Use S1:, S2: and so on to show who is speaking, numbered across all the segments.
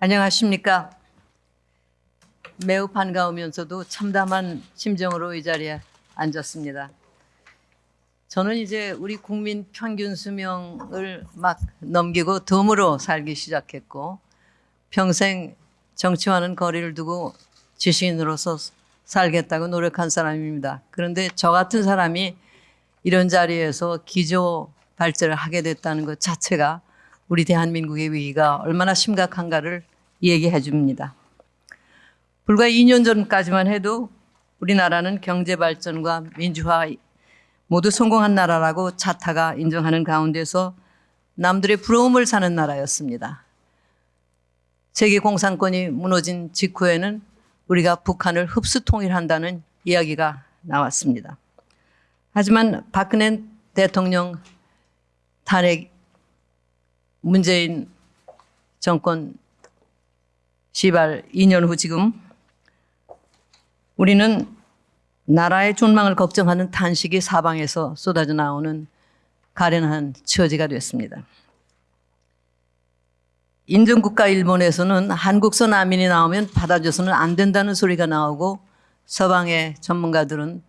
S1: 안녕하십니까. 매우 반가우면서도 참담한 심정으로 이 자리에 앉았습니다. 저는 이제 우리 국민 평균 수명을 막 넘기고 덤으로 살기 시작했고 평생 정치와는 거리를 두고 지식인으로서 살겠다고 노력한 사람입니다. 그런데 저 같은 사람이 이런 자리에서 기조 발제를 하게 됐다는 것 자체가 우리 대한민국의 위기가 얼마나 심각한가를 얘기해 줍니다. 불과 2년 전까지만 해도 우리나라는 경제 발전과 민주화 모두 성공한 나라라고 차타가 인정하는 가운데서 남들의 부러움을 사는 나라였습니다. 세계 공산권이 무너진 직후에는 우리가 북한을 흡수 통일한다는 이야기가 나왔습니다. 하지만 박근혜 대통령 탄핵 문재인 정권 시발 2년 후 지금 우리는 나라의 존망을 걱정하는 탄식이 사방에서 쏟아져 나오는 가련한 처지가 됐습니다. 인정국가 일본에서는 한국서 난민이 나오면 받아줘서는 안 된다는 소리가 나오고 서방의 전문가들은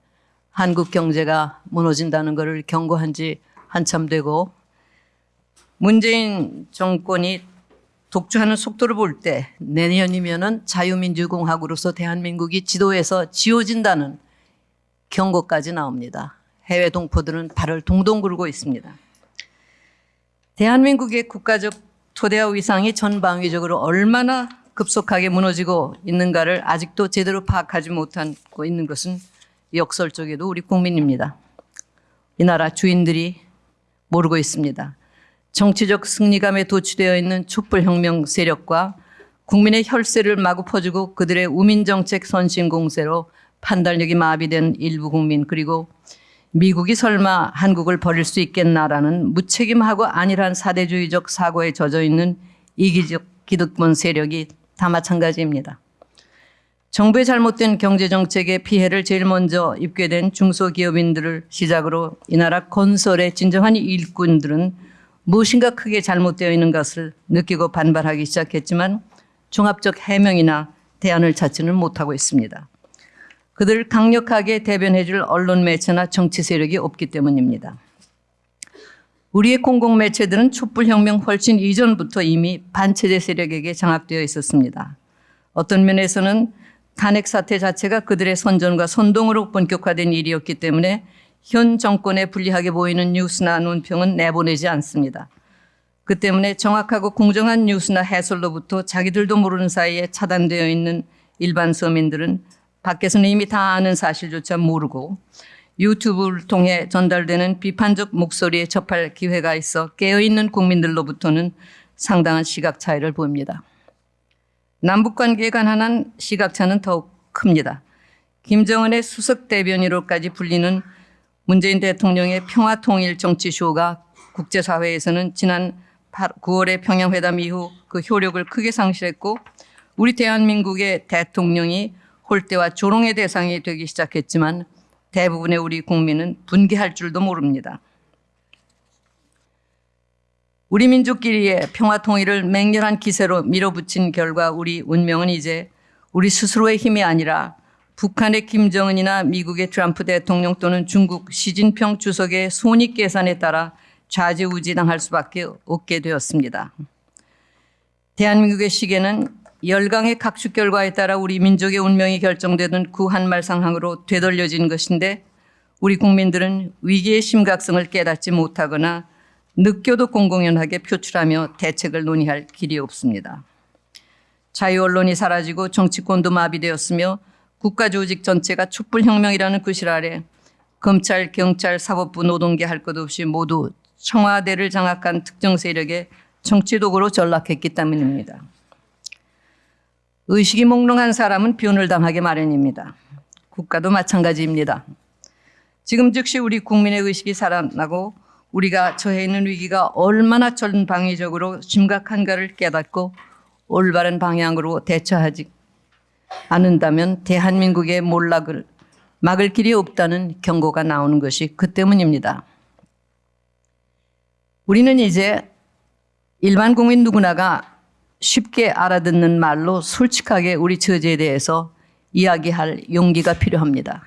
S1: 한국 경제가 무너진다는 것을 경고한 지 한참 되고 문재인 정권이 독주하는 속도를 볼 때 내년이면은 자유민주공화국으로서 대한민국이 지도에서 지워진다는 경고까지 나옵니다. 해외 동포들은 발을 동동 굴고 있습니다. 대한민국의 국가적 토대와 위상이 전방위적으로 얼마나 급속하게 무너지고 있는가를 아직도 제대로 파악하지 못하고 있는 것은 역설적에도 우리 국민입니다. 이 나라 주인들이 모르고 있습니다. 정치적 승리감에 도취되어 있는 촛불혁명 세력과 국민의 혈세를 마구 퍼주고 그들의 우민정책 선신 공세로 판단력이 마비된 일부 국민 그리고 미국이 설마 한국을 버릴 수 있겠나라는 무책임하고 안일한 사대주의적 사고에 젖어 있는 이기적 기득권 세력이 다 마찬가지입니다. 정부의 잘못된 경제정책의 피해를 제일 먼저 입게 된 중소기업인들을 시작으로 이 나라 건설의 진정한 일꾼들은 무엇인가 크게 잘못되어 있는 것을 느끼고 반발하기 시작했지만 종합적 해명이나 대안을 찾지는 못하고 있습니다. 그들을 강력하게 대변해줄 언론 매체나 정치 세력이 없기 때문입니다. 우리의 공공 매체들은 촛불혁명 훨씬 이전부터 이미 반체제 세력에게 장악되어 있었습니다. 어떤 면에서는 탄핵 사태 자체가 그들의 선전과 선동으로 본격화된 일이었기 때문에 현 정권에 불리하게 보이는 뉴스나 논평은 내보내지 않습니다. 그 때문에 정확하고 공정한 뉴스나 해설로부터 자기들도 모르는 사이에 차단되어 있는 일반 서민들은 밖에서는 이미 다 아는 사실조차 모르고 유튜브를 통해 전달되는 비판적 목소리에 접할 기회가 있어 깨어있는 국민들로부터는 상당한 시각 차이를 보입니다. 남북 관계에 관한 시각차는 더욱 큽니다. 김정은의 수석 대변인으로까지 불리는 문재인 대통령의 평화통일 정치쇼가 국제사회에서는 지난 9월의 평양회담 이후 그 효력을 크게 상실했고 우리 대한민국의 대통령이 홀대와 조롱의 대상이 되기 시작했지만 대부분의 우리 국민은 분개할 줄도 모릅니다. 우리 민족끼리의 평화 통일을 맹렬한 기세로 밀어붙인 결과 우리 운명은 이제 우리 스스로의 힘이 아니라 북한의 김정은이나 미국의 트럼프 대통령 또는 중국 시진평 주석의 손익 계산에 따라 좌지우지당할 수밖에 없게 되었습니다. 대한민국의 시계는 열강의 각축 결과에 따라 우리 민족의 운명이 결정되던 그 한말 상황으로 되돌려진 것인데 우리 국민들은 위기의 심각성을 깨닫지 못하거나 느껴도 공공연하게 표출하며 대책을 논의할 길이 없습니다. 자유 언론이 사라지고 정치권도 마비되었으며 국가 조직 전체가 촛불혁명이라는 구실 아래 검찰, 경찰, 사법부, 노동계 할 것 없이 모두 청와대를 장악한 특정 세력의 정치 도구로 전락했기 때문입니다. 의식이 몽롱한 사람은 변을 당하게 마련입니다. 국가도 마찬가지입니다. 지금 즉시 우리 국민의 의식이 살아나고 우리가 처해 있는 위기가 얼마나 전방위적으로 심각한가를 깨닫고 올바른 방향으로 대처하지 않는다면 대한민국의 몰락을 막을 길이 없다는 경고가 나오는 것이 그 때문입니다. 우리는 이제 일반 국민 누구나가 쉽게 알아듣는 말로 솔직하게 우리 처지에 대해서 이야기할 용기가 필요합니다.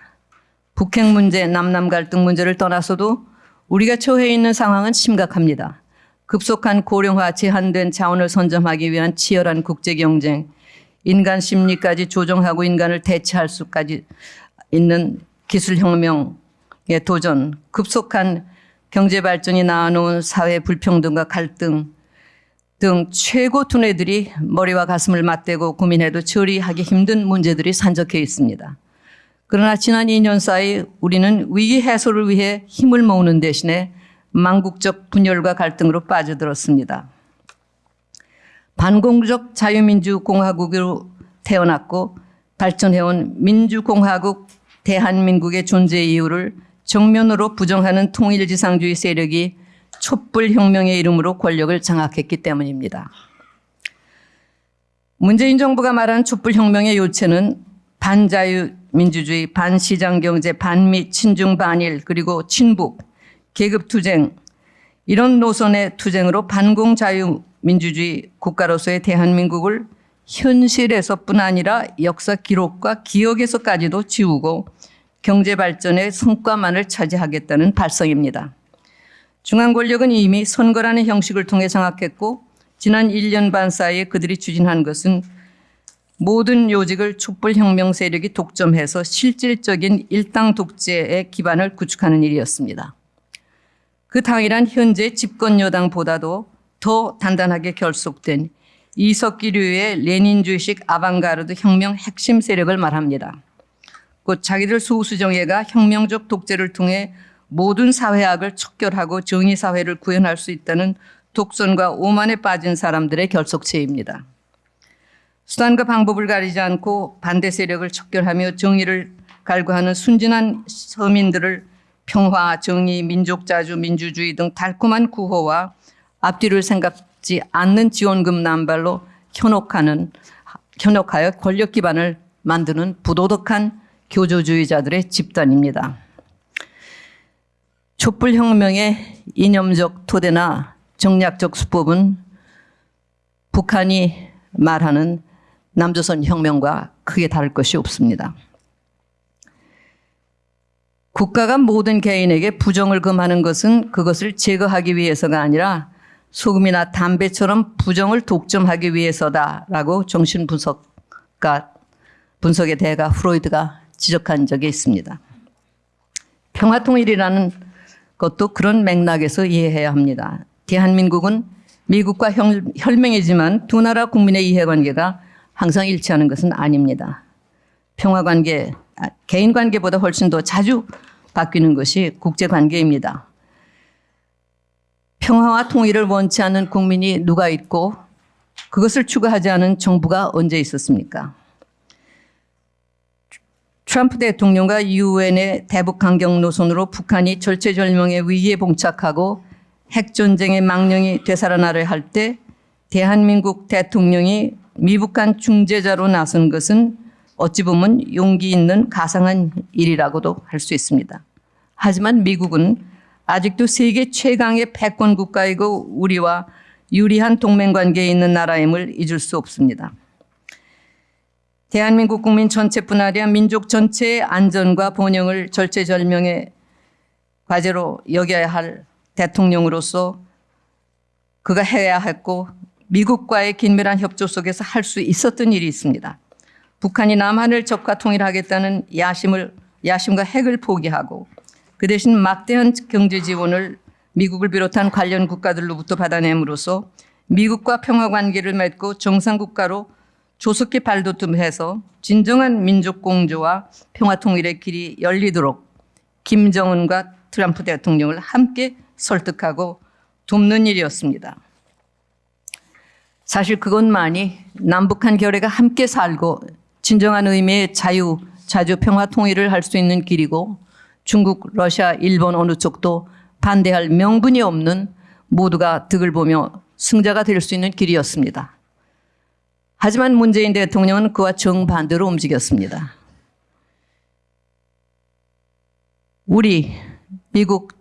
S1: 북핵 문제, 남남 갈등 문제를 떠나서도 우리가 처해 있는 상황은 심각합니다. 급속한 고령화 제한된 자원을 선점하기 위한 치열한 국제 경쟁, 인간 심리까지 조정하고 인간을 대체할 수까지 있는 기술 혁명의 도전, 급속한 경제 발전이 낳아놓은 사회 불평등과 갈등 등 최고 두뇌들이 머리와 가슴을 맞대고 고민해도 처리하기 힘든 문제들이 산적해 있습니다. 그러나 지난 2년 사이 우리는 위기 해소를 위해 힘을 모으는 대신에 망국적 분열과 갈등으로 빠져들었습니다. 반공적 자유민주공화국으로 태어났고 발전해온 민주공화국 대한민국의 존재 이유를 정면으로 부정하는 통일지상주의 세력이 촛불혁명의 이름으로 권력을 장악했기 때문입니다. 문재인 정부가 말한 촛불혁명의 요체는 반자유민주주의, 반시장경제, 반미, 친중, 반일, 그리고 친북, 계급투쟁 이런 노선의 투쟁으로 반공자유 민주주의 국가로서의 대한민국을 현실에서뿐 아니라 역사 기록과 기억에서까지도 지우고 경제 발전의 성과만을 차지하겠다는 발성입니다. 중앙 권력은 이미 선거라는 형식을 통해 장악했고 지난 1년 반 사이에 그들이 추진한 것은 모든 요직을 촛불혁명 세력이 독점해서 실질적인 일당 독재의 기반을 구축하는 일이었습니다. 그 당이란 현재 집권 여당보다도 더 단단하게 결속된 이석기류의 레닌주의식 아방가르드 혁명 핵심 세력을 말합니다. 곧 자기들 소수정예가 혁명적 독재를 통해 모든 사회학을 척결하고 정의사회를 구현할 수 있다는 독선과 오만에 빠진 사람들의 결속체입니다. 수단과 방법을 가리지 않고 반대 세력을 척결하며 정의를 갈구하는 순진한 서민들을 평화, 정의, 민족 자주, 민주주의 등 달콤한 구호와 앞뒤를 생각지 않는 지원금 남발로 현혹하는 현혹하여 권력 기반을 만드는 부도덕한 교조주의자들의 집단입니다. 촛불혁명의 이념적 토대나 정략적 수법은 북한이 말하는 남조선 혁명과 크게 다를 것이 없습니다. 국가가 모든 개인에게 부정을 금하는 것은 그것을 제거하기 위해서가 아니라 소금이나 담배처럼 부정을 독점하기 위해서다라고 정신분석가 분석의 대가 프로이드가 지적한 적이 있습니다. 평화통일이라는 것도 그런 맥락에서 이해해야 합니다. 대한민국은 미국과 혈맹이지만 두 나라 국민의 이해관계가 항상 일치하는 것은 아닙니다. 평화관계, 아, 개인관계보다 훨씬 더 자주 바뀌는 것이 국제관계입니다. 평화와 통일을 원치 않는 국민이 누가 있고 그것을 추구하지 않은 정부가 언제 있었습니까? 트럼프 대통령과 유엔의 대북 강경 노선으로 북한이 절체절명의 위기에 봉착하고 핵전쟁의 망령이 되살아나려 할때 대한민국 대통령이 미북한 중재자로 나선 것은 어찌 보면 용기 있는 가상한 일이라고도 할 수 있습니다. 하지만 미국은 아직도 세계 최강의 패권 국가이고 우리와 유리한 동맹 관계에 있는 나라임을 잊을 수 없습니다. 대한민국 국민 전체뿐 아니라 민족 전체의 안전과 번영을 절체절명의 과제로 여겨야 할 대통령으로서 그가 해야 했고 미국과의 긴밀한 협조 속에서 할 수 있었던 일이 있습니다. 북한이 남한을 적과 통일하겠다는 야심을 야심과 핵을 포기하고 그 대신 막대한 경제 지원을 미국을 비롯한 관련 국가들로부터 받아냄으로써 미국과 평화 관계를 맺고 정상 국가로 조속히 발돋움해서 진정한 민족 공조와 평화 통일의 길이 열리도록 김정은과 트럼프 대통령을 함께 설득하고 돕는 일이었습니다. 사실 그것만이 남북한 결의가 함께 살고 진정한 의미의 자유, 자주 평화 통일을 할 수 있는 길이고 중국, 러시아, 일본 어느 쪽도 반대할 명분이 없는 모두가 득을 보며 승자가 될 수 있는 길이었습니다. 하지만 문재인 대통령은 그와 정반대로 움직였습니다. 우리, 미국,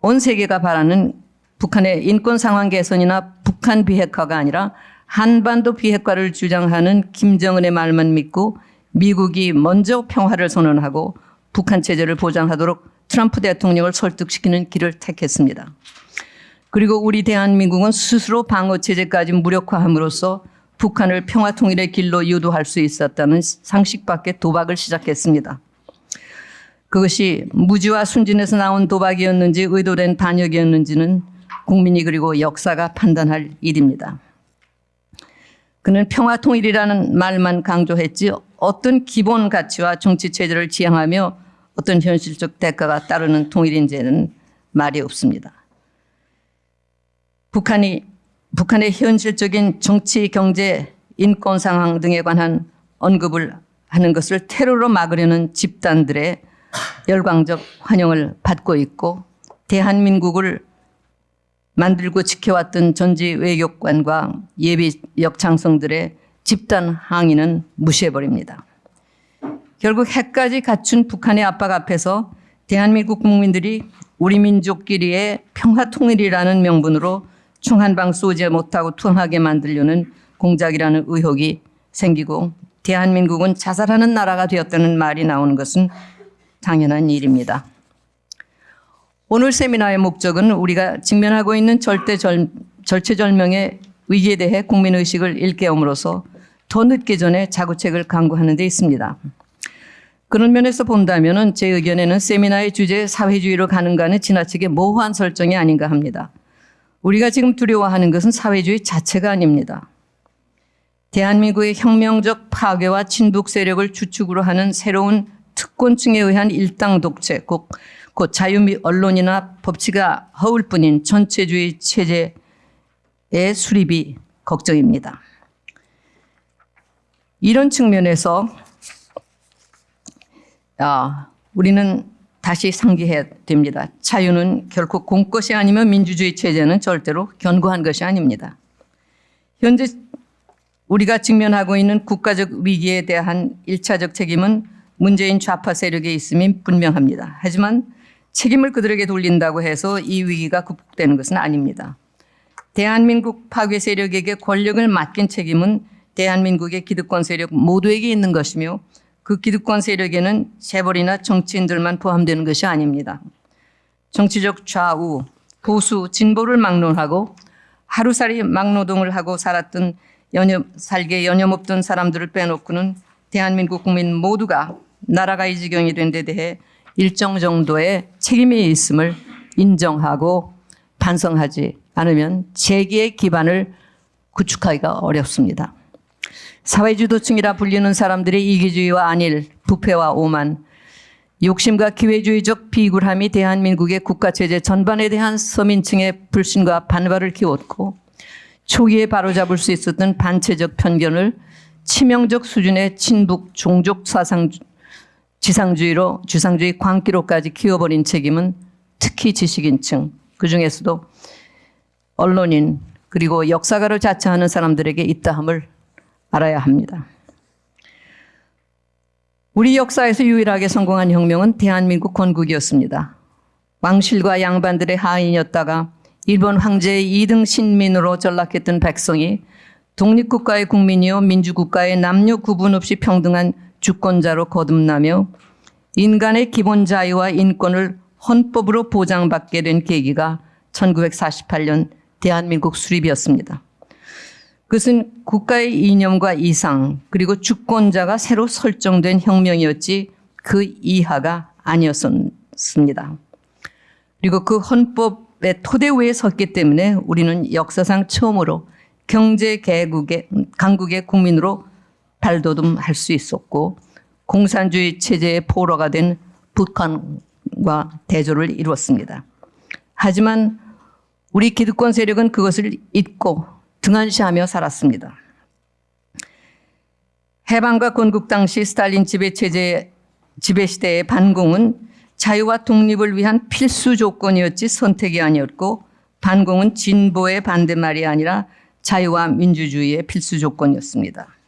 S1: 온 세계가 바라는 북한의 인권 상황 개선이나 북한 비핵화가 아니라 한반도 비핵화를 주장하는 김정은의 말만 믿고 미국이 먼저 평화를 선언하고 북한 체제를 보장하도록 트럼프 대통령을 설득시키는 길을 택했습니다. 그리고 우리 대한민국은 스스로 방어 체제까지 무력화함으로써 북한을 평화 통일의 길로 유도할 수 있었다는 상식 밖의 도박을 시작했습니다. 그것이 무지와 순진에서 나온 도박이었는지 의도된 반역이었는지는 국민이 그리고 역사가 판단할 일입니다. 그는 평화 통일이라는 말만 강조했지 어떤 기본 가치와 정치 체제를 지향하며 어떤 현실적 대가가 따르는 통일인지는 말이 없습니다. 북한이 북한의 현실적인 정치, 경제, 인권 상황 등에 관한 언급을 하는 것을 테러로 막으려는 집단들의 열광적 환영을 받고 있고 대한민국을 만들고 지켜왔던 전지 외교관과 예비 역창성들의 집단 항의는 무시해버립니다. 결국 핵까지 갖춘 북한의 압박 앞에서 대한민국 국민들이 우리 민족끼리의 평화 통일이라는 명분으로 총한방 쏘지 못하고 투항하게 만들려는 공작이라는 의혹이 생기고 대한민국은 자살하는 나라가 되었다는 말이 나오는 것은 당연한 일입니다. 오늘 세미나의 목적은 우리가 직면하고 있는 절대 절, 절체절명의 위기에 대해 국민의식을 일깨움으로써 더 늦기 전에 자구책을 강구하는 데 있습니다. 그런 면에서 본다면 제 의견에는 세미나의 주제 사회주의로 가는가는 지나치게 모호한 설정이 아닌가 합니다. 우리가 지금 두려워하는 것은 사회주의 자체가 아닙니다. 대한민국의 혁명적 파괴와 친북 세력을 주축으로 하는 새로운 특권층에 의한 일당 독재, 곧, 곧 자유미 언론이나 법치가 허울 뿐인 전체주의 체제의 수립이 걱정입니다. 이런 측면에서 아, 우리는 다시 상기해야 됩니다. 자유는 결코 공것이 아니면 민주주의 체제는 절대로 견고한 것이 아닙니다. 현재 우리가 직면하고 있는 국가적 위기에 대한 일차적 책임은 문재인 좌파 세력에 있음이 분명합니다. 하지만 책임을 그들에게 돌린다고 해서 이 위기가 극복되는 것은 아닙니다. 대한민국 파괴 세력에게 권력을 맡긴 책임은 대한민국의 기득권 세력 모두에게 있는 것이며 그 기득권 세력에는 재벌이나 정치인들만 포함되는 것이 아닙니다. 정치적 좌우, 보수, 진보를 막론하고 하루살이 막노동을 하고 살았던 연념, 살게 여념없던 사람들을 빼놓고는 대한민국 국민 모두가 나라가 이 지경이 된 데 대해 일정 정도의 책임이 있음을 인정하고 반성하지 않으면 재기의 기반을 구축하기가 어렵습니다. 사회주도층이라 불리는 사람들의 이기주의와 안일, 부패와 오만, 욕심과 기회주의적 비굴함이 대한민국의 국가체제 전반에 대한 서민층의 불신과 반발을 키웠고 초기에 바로잡을 수 있었던 반체적 편견을 치명적 수준의 친북 종족 사상 지상주의로 주상주의 광기로까지 키워버린 책임은 특히 지식인층 그중에서도 언론인 그리고 역사가를 자처하는 사람들에게 있다함을 알아야 합니다. 우리 역사에서 유일하게 성공한 혁명은 대한민국 건국이었습니다. 왕실과 양반들의 하인이었다가 일본 황제의 2등 신민으로 전락했던 백성이 독립국가의 국민이요 민주국가의 남녀 구분 없이 평등한 주권자로 거듭나며 인간의 기본 자유와 인권을 헌법으로 보장받게 된 계기가 1948년 대한민국 수립이었습니다. 그것은 국가의 이념과 이상 그리고 주권자가 새로 설정된 혁명이었지 그 이하가 아니었습니다. 그리고 그 헌법의 토대 위에 섰기 때문에 우리는 역사상 처음으로 경제 개국의 강국의 국민으로 발돋움할 수 있었고 공산주의 체제의 포로가 된 북한과 대조를 이루었습니다. 하지만 우리 기득권 세력은 그것을 잊고 등한시하며 살았습니다. 해방과 건국 당시 스탈린 지배 체제 지배 시대의 반공은 자유와 독립을 위한 필수 조건이었지 선택이 아니었고 반공은 진보의 반대말이 아니라 자유와 민주주의의 필수 조건이었습니다.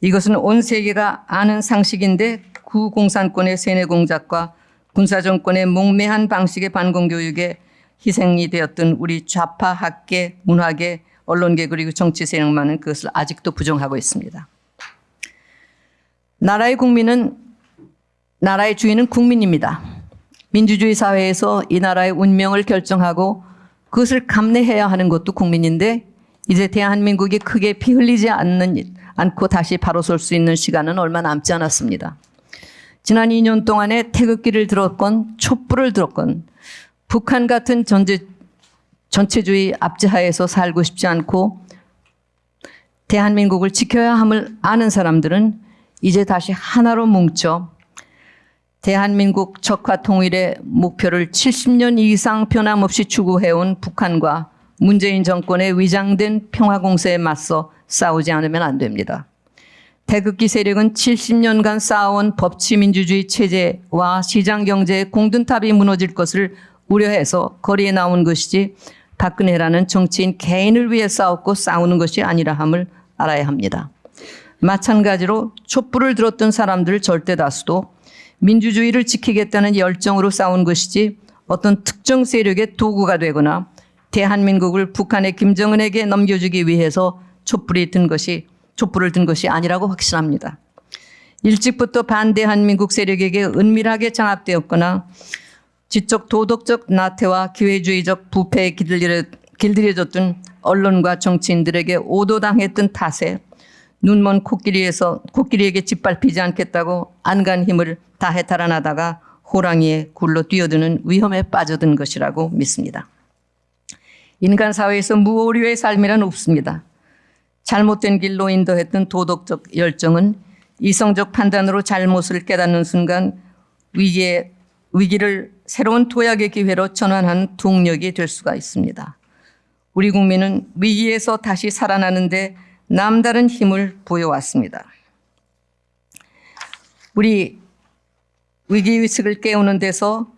S1: 이것은 온 세계가 아는 상식인데 구공산권의 세뇌 공작과 군사정권의 몽매한 방식의 반공교육에 희생이 되었던 우리 좌파 학계, 문화계, 언론계 그리고 정치 세력만은 그것을 아직도 부정하고 있습니다. 나라의 국민은 나라의 주인은 국민입니다. 민주주의 사회에서 이 나라의 운명을 결정하고 그것을 감내해야 하는 것도 국민인데 이제 대한민국이 크게 피 흘리지 않는 않고 다시 바로 설 수 있는 시간은 얼마 남지 않았습니다. 지난 2년 동안에 태극기를 들었건 촛불을 들었건 북한 같은 전제, 전체주의 압제하에서 살고 싶지 않고 대한민국을 지켜야 함을 아는 사람들은 이제 다시 하나로 뭉쳐 대한민국 적화 통일의 목표를 70년 이상 변함없이 추구해온 북한과 문재인 정권의 위장된 평화 공세에 맞서 싸우지 않으면 안 됩니다. 태극기 세력은 70년간 쌓아온 법치 민주주의 체제와 시장 경제의 공든탑이 무너질 것을 우려해서 거리에 나온 것이지 박근혜라는 정치인 개인을 위해 싸웠고 싸우는 것이 아니라 함을 알아야 합니다. 마찬가지로 촛불을 들었던 사람들 절대 다수도 민주주의를 지키겠다는 열정으로 싸운 것이지 어떤 특정 세력의 도구가 되거나 대한민국을 북한의 김정은에게 넘겨주기 위해서 촛불이 든 것이 촛불을 든 것이 아니라고 확신합니다. 일찍부터 반대한 민국 세력에게 은밀하게 장악되었거나 지적 도덕적 나태와 기회주의적 부패에 길들여, 길들여졌던 언론과 정치인들에게 오도당했던 탓에 눈먼 코끼리에서 코끼리에게 짓밟히지 않겠다고 안간 힘을 다해 달아나다가 호랑이의 굴로 뛰어드는 위험에 빠져든 것이라고 믿습니다. 인간 사회에서 무오류의 삶이란 없습니다. 잘못된 길로 인도했던 도덕적 열정은 이성적 판단으로 잘못을 깨닫는 순간 위기에, 위기를 새로운 도약의 기회로 전환하는 동력이 될 수가 있습니다. 우리 국민은 위기에서 다시 살아나는데 남다른 힘을 보여왔습니다. 우리 위기의식을 깨우는 데서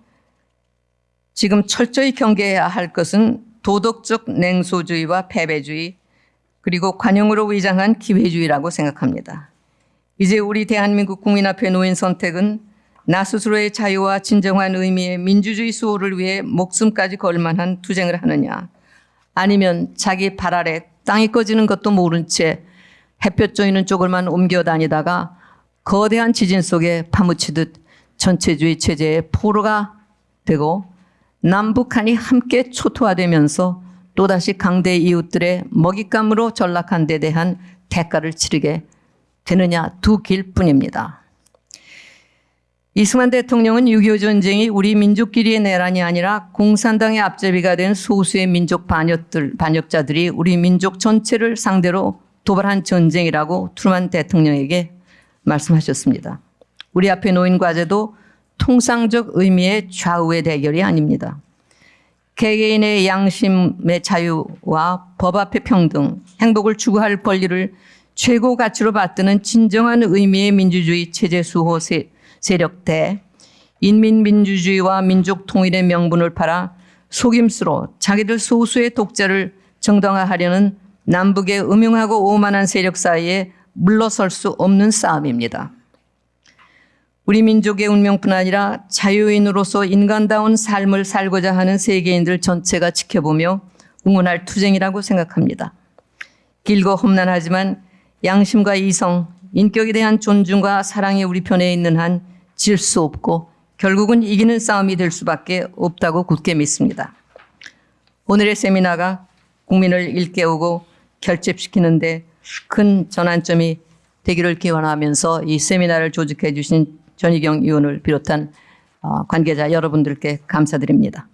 S1: 지금 철저히 경계해야 할 것은 도덕적 냉소주의와 패배주의 그리고 관용으로 위장한 기회주의라고 생각합니다. 이제 우리 대한민국 국민 앞에 놓인 선택은 나 스스로의 자유와 진정한 의미의 민주주의 수호를 위해 목숨까지 걸 만한 투쟁을 하느냐 아니면 자기 발 아래 땅이 꺼지는 것도 모른 채 햇볕 쬐이는 쪽을만 옮겨 다니다가 거대한 지진 속에 파묻히듯 전체주의 체제의 포로가 되고 남북한이 함께 초토화되면서 또다시 강대 이웃들의 먹잇감으로 전락한 데 대한 대가를 치르게 되느냐 두 길뿐입니다. 이승만 대통령은 6.25 전쟁이 우리 민족끼리의 내란이 아니라 공산당의 앞제비가 된 소수의 민족 반역들, 반역자들이 우리 민족 전체를 상대로 도발한 전쟁이라고 트루만 대통령에게 말씀하셨습니다. 우리 앞에 놓인 과제도 통상적 의미의 좌우의 대결이 아닙니다. 개개인의 양심의 자유와 법 앞의 평등, 행복을 추구할 권리를 최고 가치로 받드는 진정한 의미의 민주주의 체제 수호 세, 세력 대 인민민주주의와 민족 통일의 명분을 팔아 속임수로 자기들 소수의 독재를 정당화하려는 남북의 음흉하고 오만한 세력 사이에 물러설 수 없는 싸움입니다. 우리 민족의 운명뿐 아니라 자유인으로서 인간다운 삶을 살고자 하는 세계인들 전체가 지켜보며 응원할 투쟁이라고 생각합니다. 길고 험난하지만 양심과 이성, 인격에 대한 존중과 사랑이 우리 편에 있는 한 질 수 없고 결국은 이기는 싸움이 될 수밖에 없다고 굳게 믿습니다. 오늘의 세미나가 국민을 일깨우고 결집시키는데 큰 전환점이 되기를 기원하면서 이 세미나를 조직해 주신 전희경 의원을 비롯한 어, 관계자 여러분들께 감사드립니다.